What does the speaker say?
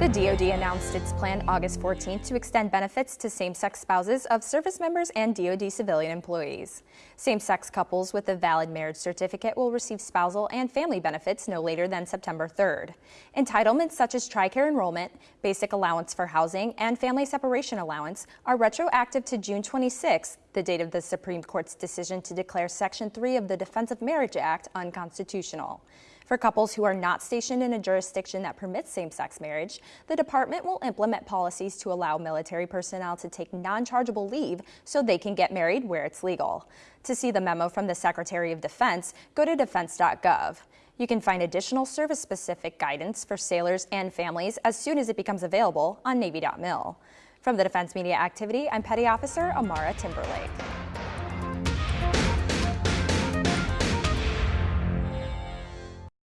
The DoD announced its plan August 14th to extend benefits to same-sex spouses of service members and DoD civilian employees. Same-sex couples with a valid marriage certificate will receive spousal and family benefits no later than September 3rd. Entitlements such as TRICARE enrollment, basic allowance for housing, and family separation allowance are retroactive to June 26th, the date of the Supreme Court's decision to declare Section 3 of the Defense of Marriage Act unconstitutional. For couples who are not stationed in a jurisdiction that permits same-sex marriage, the department will implement policies to allow military personnel to take non-chargeable leave so they can get married where it's legal. To see the memo from the Secretary of Defense, go to defense.gov. You can find additional service-specific guidance for sailors and families as soon as it becomes available on Navy.mil. From the Defense Media Activity, I'm Petty Officer Amara Timberlake.